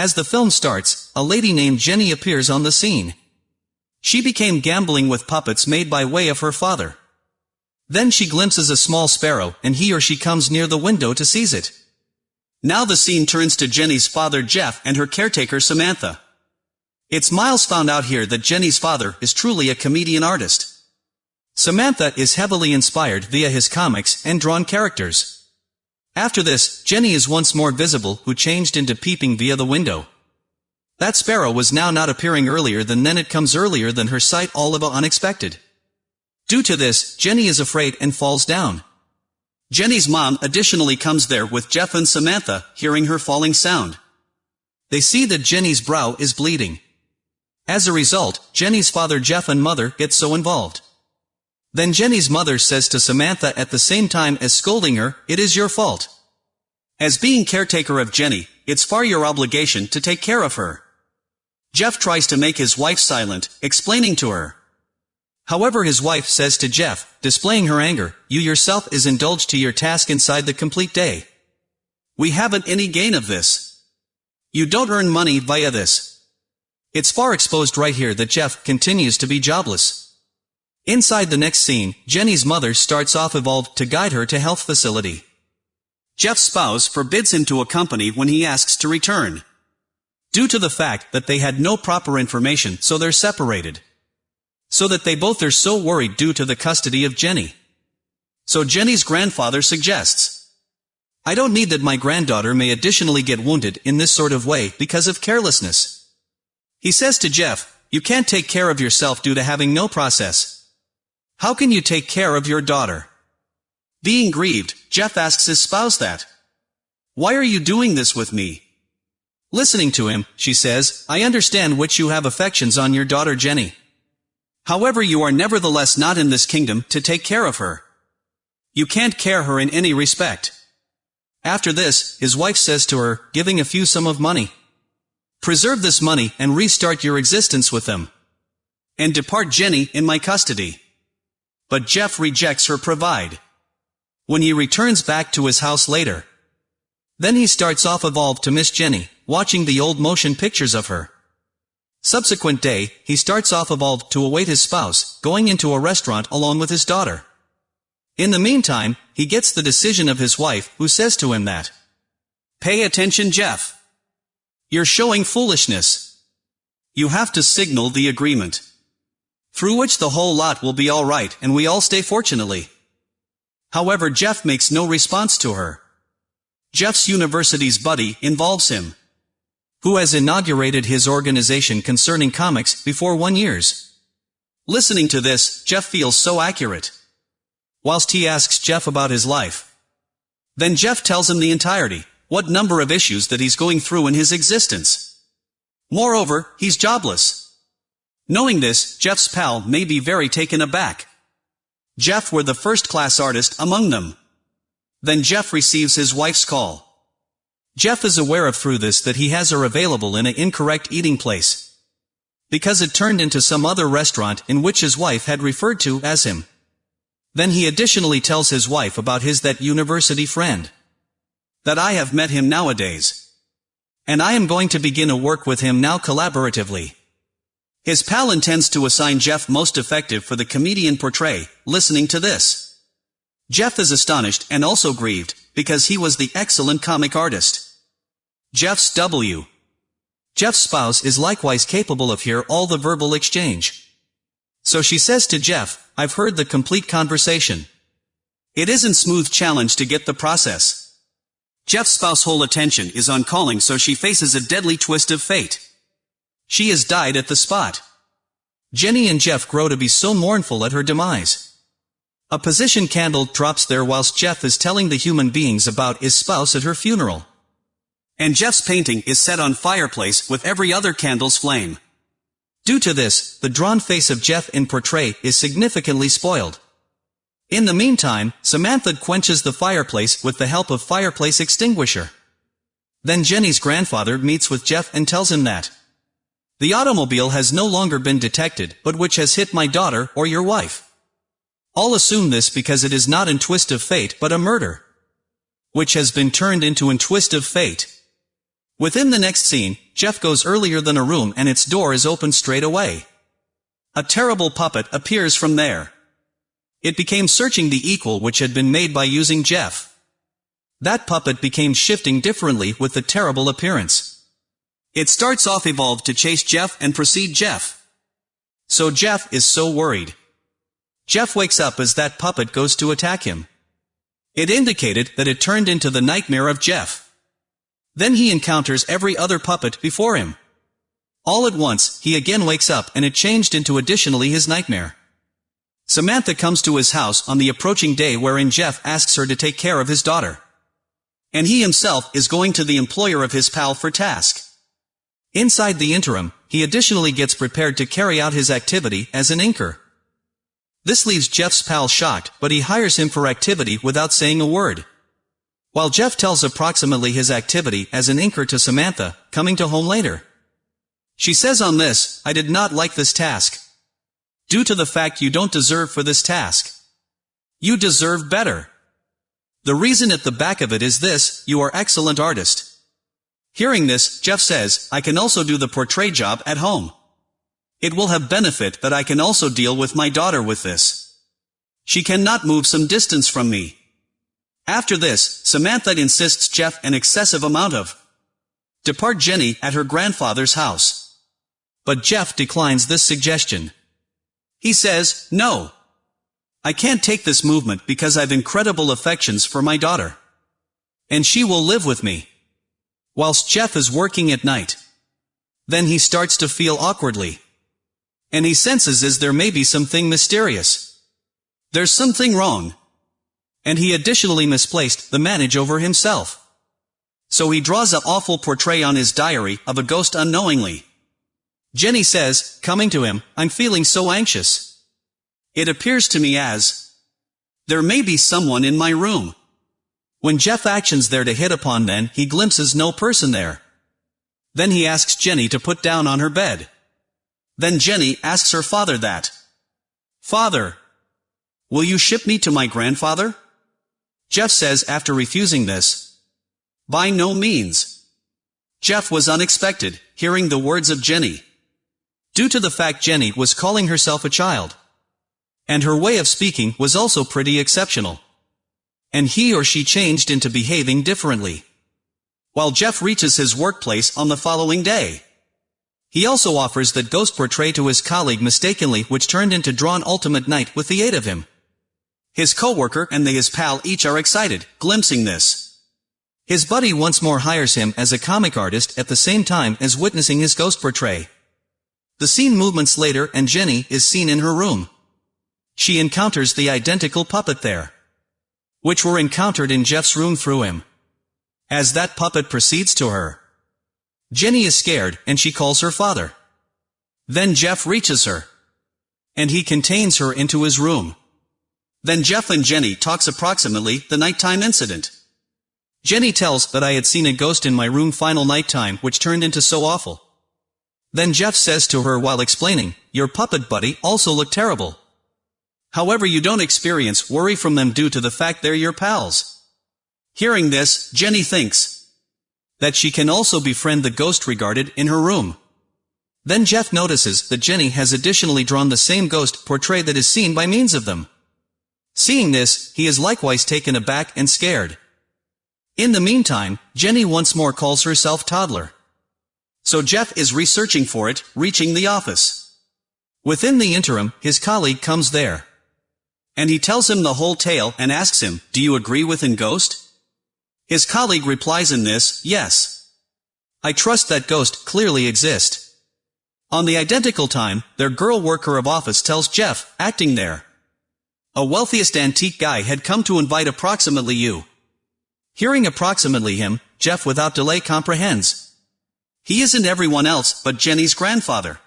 As the film starts, a lady named Jenny appears on the scene. She became gambling with puppets made by way of her father. Then she glimpses a small sparrow, and he or she comes near the window to seize it. Now the scene turns to Jenny's father Jeff and her caretaker Samantha. It's Miles found out here that Jenny's father is truly a comedian artist. Samantha is heavily inspired via his comics and drawn characters. After this, Jenny is once more visible who changed into peeping via the window. That sparrow was now not appearing earlier than then it comes earlier than her sight all of a unexpected. Due to this, Jenny is afraid and falls down. Jenny's mom additionally comes there with Jeff and Samantha, hearing her falling sound. They see that Jenny's brow is bleeding. As a result, Jenny's father Jeff and mother get so involved. Then Jenny's mother says to Samantha at the same time as scolding her, it is your fault. As being caretaker of Jenny, it's far your obligation to take care of her. Jeff tries to make his wife silent, explaining to her, However his wife says to Jeff, displaying her anger, you yourself is indulged to your task inside the complete day. We haven't any gain of this. You don't earn money via this. It's far exposed right here that Jeff continues to be jobless. Inside the next scene, Jenny's mother starts off evolved to guide her to health facility. Jeff's spouse forbids him to accompany when he asks to return. Due to the fact that they had no proper information so they're separated. So that they both are so worried due to the custody of Jenny. So Jenny's grandfather suggests, I don't need that my granddaughter may additionally get wounded in this sort of way because of carelessness. He says to Jeff, you can't take care of yourself due to having no process. How can you take care of your daughter? Being grieved, Jeff asks his spouse that. Why are you doing this with me? Listening to him, she says, I understand which you have affections on your daughter Jenny. However you are nevertheless not in this kingdom to take care of her. You can't care her in any respect. After this, his wife says to her, giving a few sum of money. Preserve this money and restart your existence with them. And depart Jenny in my custody. But Jeff rejects her provide. When he returns back to his house later. Then he starts off evolved to Miss Jenny, watching the old motion pictures of her. Subsequent day, he starts off evolved to await his spouse, going into a restaurant along with his daughter. In the meantime, he gets the decision of his wife, who says to him that, Pay attention Jeff. You're showing foolishness. You have to signal the agreement. Through which the whole lot will be alright and we all stay fortunately. However Jeff makes no response to her. Jeff's university's buddy involves him who has inaugurated his organization concerning comics before one years. Listening to this, Jeff feels so accurate. Whilst he asks Jeff about his life. Then Jeff tells him the entirety, what number of issues that he's going through in his existence. Moreover, he's jobless. Knowing this, Jeff's pal may be very taken aback. Jeff were the first-class artist among them. Then Jeff receives his wife's call. Jeff is aware of through this that he has her available in an incorrect eating place. Because it turned into some other restaurant in which his wife had referred to as him. Then he additionally tells his wife about his that university friend. That I have met him nowadays. And I am going to begin a work with him now collaboratively. His pal intends to assign Jeff most effective for the comedian portray, listening to this. Jeff is astonished and also grieved, because he was the excellent comic artist. Jeff's W. Jeff's spouse is likewise capable of hear all the verbal exchange. So she says to Jeff, I've heard the complete conversation. It isn't smooth challenge to get the process. Jeff's spouse whole attention is on calling so she faces a deadly twist of fate. She has died at the spot. Jenny and Jeff grow to be so mournful at her demise. A position candle drops there whilst Jeff is telling the human beings about his spouse at her funeral. And Jeff's painting is set on fireplace with every other candle's flame. Due to this, the drawn face of Jeff in portrait is significantly spoiled. In the meantime, Samantha quenches the fireplace with the help of fireplace extinguisher. Then Jenny's grandfather meets with Jeff and tells him that the automobile has no longer been detected, but which has hit my daughter or your wife. All assume this because it is not in twist of fate but a murder. Which has been turned into in twist of fate. Within the next scene, Jeff goes earlier than a room and its door is opened straight away. A terrible puppet appears from there. It became searching the equal which had been made by using Jeff. That puppet became shifting differently with the terrible appearance. It starts off evolved to chase Jeff and precede Jeff. So Jeff is so worried. Jeff wakes up as that puppet goes to attack him. It indicated that it turned into the nightmare of Jeff. Then he encounters every other puppet before him. All at once, he again wakes up and it changed into additionally his nightmare. Samantha comes to his house on the approaching day wherein Jeff asks her to take care of his daughter. And he himself is going to the employer of his pal for task. Inside the interim, he additionally gets prepared to carry out his activity as an inker. This leaves Jeff's pal shocked, but he hires him for activity without saying a word. While Jeff tells approximately his activity as an inker to Samantha, coming to home later. She says on this, I did not like this task, due to the fact you don't deserve for this task. You deserve better. The reason at the back of it is this, you are excellent artist. Hearing this, Jeff says, I can also do the portrait job at home. It will have benefit that I can also deal with my daughter with this. She cannot move some distance from me. After this, Samantha insists Jeff an excessive amount of depart Jenny at her grandfather's house. But Jeff declines this suggestion. He says, no. I can't take this movement because I've incredible affections for my daughter. And she will live with me. Whilst Jeff is working at night. Then he starts to feel awkwardly. And he senses as there may be something mysterious. There's something wrong. And he additionally misplaced the manage over himself. So he draws a awful portray on his diary of a ghost unknowingly. Jenny says, coming to him, I'm feeling so anxious. It appears to me as, there may be someone in my room. When Jeff actions there to hit upon then, he glimpses no person there. Then he asks Jenny to put down on her bed. Then Jenny asks her father that. Father, will you ship me to my grandfather? Jeff says after refusing this, by no means. Jeff was unexpected, hearing the words of Jenny due to the fact Jenny was calling herself a child. And her way of speaking was also pretty exceptional. And he or she changed into behaving differently. While Jeff reaches his workplace on the following day. He also offers that ghost portray to his colleague mistakenly which turned into drawn ultimate night with the aid of him. His coworker and the his pal each are excited, glimpsing this. His buddy once more hires him as a comic artist at the same time as witnessing his ghost portray. The scene movements later and Jenny is seen in her room. She encounters the identical puppet there. Which were encountered in Jeff's room through him. As that puppet proceeds to her. Jenny is scared and she calls her father. Then Jeff reaches her. And he contains her into his room. Then Jeff and Jenny talks approximately the nighttime incident. Jenny tells that I had seen a ghost in my room final nighttime which turned into so awful. Then Jeff says to her while explaining, your puppet buddy also look terrible. However you don't experience worry from them due to the fact they're your pals. Hearing this, Jenny thinks that she can also befriend the ghost regarded in her room. Then Jeff notices that Jenny has additionally drawn the same ghost portrait that is seen by means of them. Seeing this, he is likewise taken aback and scared. In the meantime, Jenny once more calls herself Toddler. So Jeff is researching for it, reaching the office. Within the interim, his colleague comes there. And he tells him the whole tale and asks him, do you agree with in Ghost? His colleague replies in this, yes. I trust that Ghost clearly exist. On the identical time, their girl worker of office tells Jeff, acting there. A wealthiest antique guy had come to invite approximately you. Hearing approximately him, Jeff without delay comprehends. He isn't everyone else but Jenny's grandfather.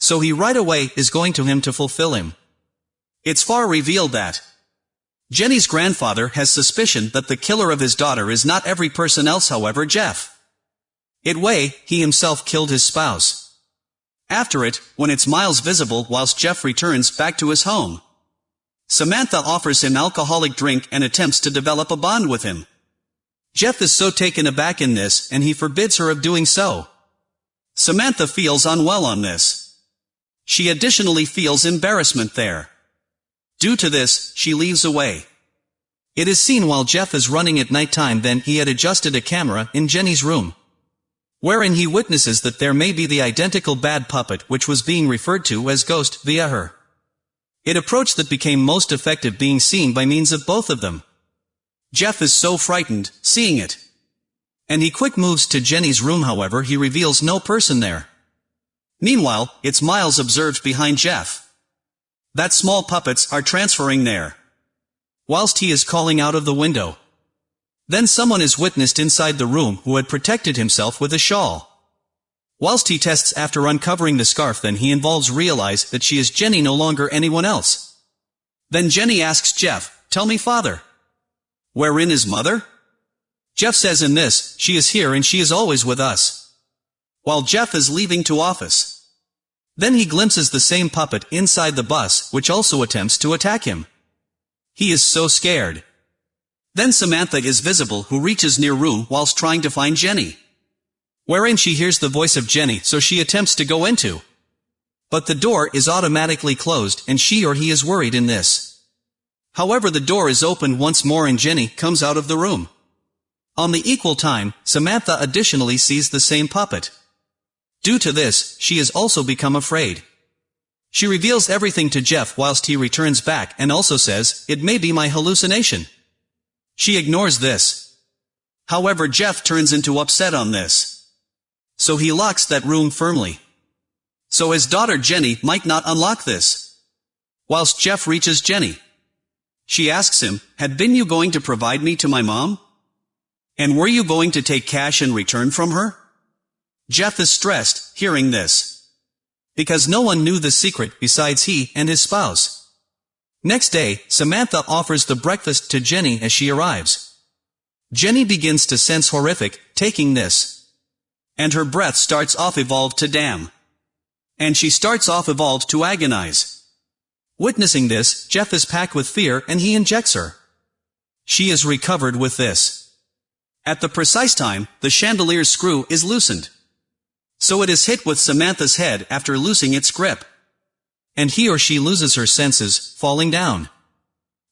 So he right away is going to him to fulfill him. It's far revealed that Jenny's grandfather has suspicion that the killer of his daughter is not every person else however Jeff. It way, he himself killed his spouse. After it, when it's miles visible whilst Jeff returns back to his home. Samantha offers him alcoholic drink and attempts to develop a bond with him. Jeff is so taken aback in this, and he forbids her of doing so. Samantha feels unwell on this. She additionally feels embarrassment there. Due to this, she leaves away. It is seen while Jeff is running at nighttime then he had adjusted a camera in Jenny's room. Wherein he witnesses that there may be the identical bad puppet which was being referred to as Ghost via her. It approach that became most effective being seen by means of both of them. Jeff is so frightened, seeing it. And he quick moves to Jenny's room however he reveals no person there. Meanwhile, it's Miles observed behind Jeff. That small puppets are transferring there. Whilst he is calling out of the window. Then someone is witnessed inside the room who had protected himself with a shawl. Whilst he tests after uncovering the scarf then he involves realize that she is Jenny no longer anyone else. Then Jenny asks Jeff, tell me father. Wherein is mother? Jeff says in this, she is here and she is always with us. While Jeff is leaving to office. Then he glimpses the same puppet inside the bus, which also attempts to attack him. He is so scared. Then Samantha is visible who reaches near room whilst trying to find Jenny. Wherein she hears the voice of Jenny so she attempts to go into. But the door is automatically closed and she or he is worried in this. However the door is opened once more and Jenny comes out of the room. On the equal time, Samantha additionally sees the same puppet. Due to this, she has also become afraid. She reveals everything to Jeff whilst he returns back and also says, it may be my hallucination. She ignores this. However Jeff turns into upset on this. So he locks that room firmly. So his daughter Jenny might not unlock this. Whilst Jeff reaches Jenny. She asks him, had been you going to provide me to my mom? And were you going to take cash in return from her? Jeff is stressed, hearing this. Because no one knew the secret besides he and his spouse. Next day, Samantha offers the breakfast to Jenny as she arrives. Jenny begins to sense horrific, taking this. And her breath starts off evolved to damn. And she starts off evolved to agonize. Witnessing this, Jeff is packed with fear and he injects her. She is recovered with this. At the precise time, the chandelier's screw is loosened. So it is hit with Samantha's head after losing its grip. And he or she loses her senses, falling down.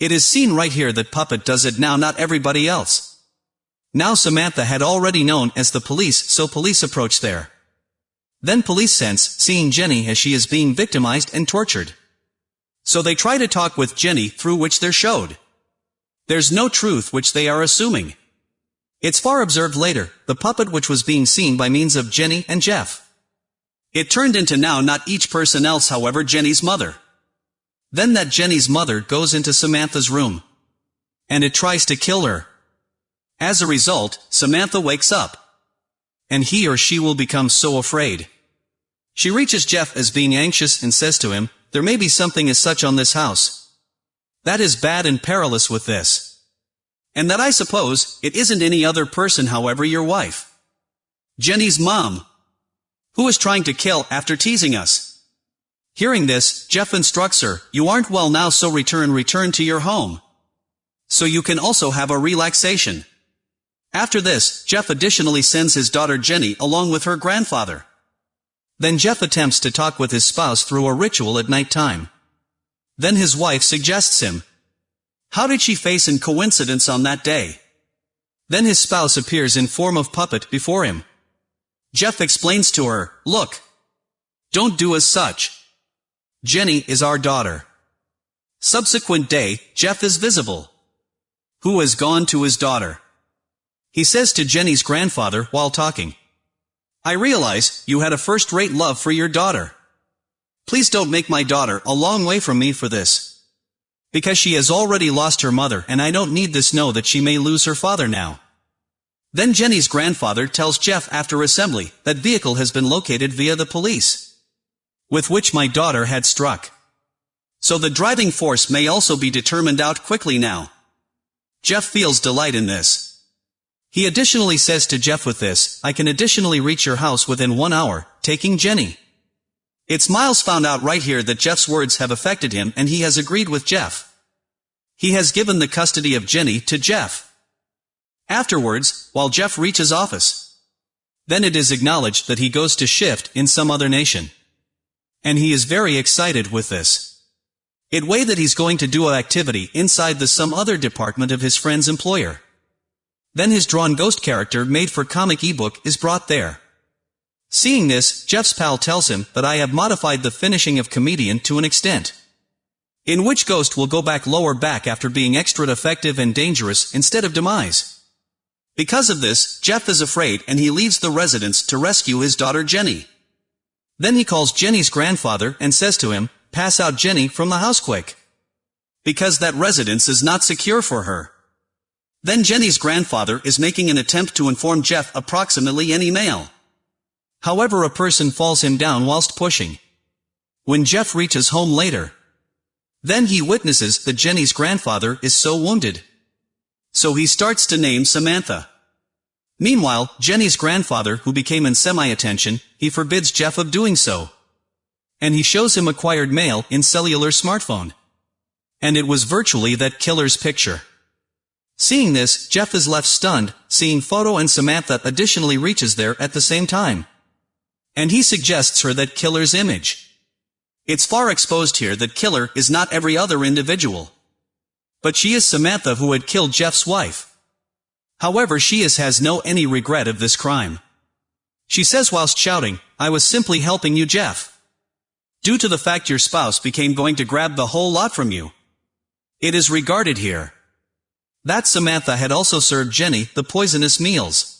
It is seen right here that Puppet does it now not everybody else. Now Samantha had already known as the police so police approach there. Then police sense, seeing Jenny as she is being victimized and tortured. So they try to talk with Jenny through which they're showed. There's no truth which they are assuming. It's far observed later, the puppet which was being seen by means of Jenny and Jeff. It turned into now not each person else however Jenny's mother. Then that Jenny's mother goes into Samantha's room. And it tries to kill her. As a result, Samantha wakes up. And he or she will become so afraid. She reaches Jeff as being anxious and says to him, there may be something as such on this house. That is bad and perilous with this. And that I suppose, it isn't any other person however your wife. Jenny's mom. Who is trying to kill after teasing us. Hearing this, Jeff instructs her, you aren't well now so return return to your home. So you can also have a relaxation. After this, Jeff additionally sends his daughter Jenny along with her grandfather. Then Jeff attempts to talk with his spouse through a ritual at night time. Then his wife suggests him. How did she face in coincidence on that day? Then his spouse appears in form of puppet before him. Jeff explains to her, look. Don't do as such. Jenny is our daughter. Subsequent day, Jeff is visible. Who has gone to his daughter? He says to Jenny's grandfather while talking. I realize you had a first-rate love for your daughter. Please don't make my daughter a long way from me for this. Because she has already lost her mother and I don't need this know that she may lose her father now. Then Jenny's grandfather tells Jeff after assembly that vehicle has been located via the police. With which my daughter had struck. So the driving force may also be determined out quickly now. Jeff feels delight in this. He additionally says to Jeff with this, I can additionally reach your house within one hour, taking Jenny. It's Miles found out right here that Jeff's words have affected him and he has agreed with Jeff. He has given the custody of Jenny to Jeff. Afterwards, while Jeff reaches office, then it is acknowledged that he goes to shift in some other nation. And he is very excited with this. It way that he's going to do a activity inside the some other department of his friend's employer. Then his drawn ghost character made for comic ebook is brought there. Seeing this, Jeff's pal tells him that I have modified the finishing of comedian to an extent. In which Ghost will go back lower back after being extra effective and dangerous instead of demise. Because of this, Jeff is afraid and he leaves the residence to rescue his daughter Jenny. Then he calls Jenny's grandfather and says to him, pass out Jenny from the house. Because that residence is not secure for her. Then Jenny's grandfather is making an attempt to inform Jeff approximately any mail. However a person falls him down whilst pushing. When Jeff reaches home later, then he witnesses that Jenny's grandfather is so wounded. So he starts to name Samantha. Meanwhile, Jenny's grandfather who became in semi-attention, he forbids Jeff of doing so. And he shows him acquired mail in cellular smartphone. And it was virtually that killer's picture. Seeing this, Jeff is left stunned, seeing Photo and Samantha additionally reaches there at the same time. And he suggests her that killer's image. It's far exposed here that killer is not every other individual. But she is Samantha who had killed Jeff's wife. However she is has no any regret of this crime. She says whilst shouting, I was simply helping you Jeff. Due to the fact your spouse became going to grab the whole lot from you. It is regarded here. That Samantha had also served Jenny the poisonous meals.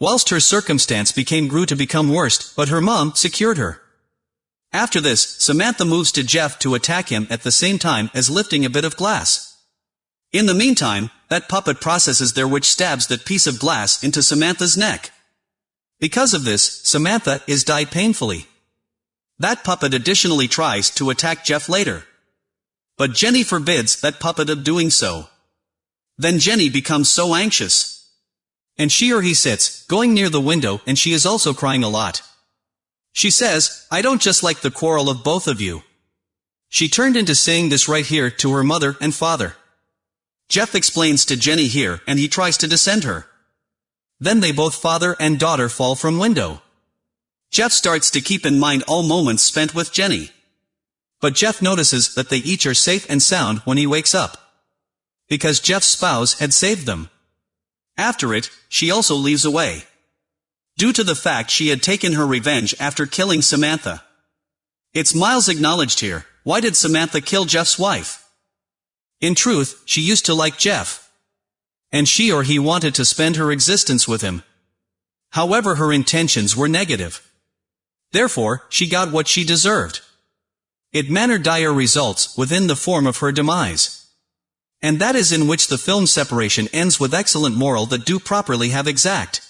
Whilst her circumstance became grew to become worst, but her mom secured her. After this, Samantha moves to Jeff to attack him at the same time as lifting a bit of glass. In the meantime, that puppet processes there which stabs that piece of glass into Samantha's neck. Because of this, Samantha is died painfully. That puppet additionally tries to attack Jeff later. But Jenny forbids that puppet of doing so. Then Jenny becomes so anxious. And she or he sits, going near the window and she is also crying a lot. She says, I don't just like the quarrel of both of you. She turned into saying this right here to her mother and father. Jeff explains to Jenny here and he tries to descend her. Then they both father and daughter fall from window. Jeff starts to keep in mind all moments spent with Jenny. But Jeff notices that they each are safe and sound when he wakes up. Because Jeff's spouse had saved them. After it, she also leaves away due to the fact she had taken her revenge after killing Samantha. It's Miles acknowledged here, why did Samantha kill Jeff's wife? In truth, she used to like Jeff. And she or he wanted to spend her existence with him. However her intentions were negative. Therefore, she got what she deserved. It manner dire results within the form of her demise. And that is in which the film separation ends with excellent moral that do properly have exact.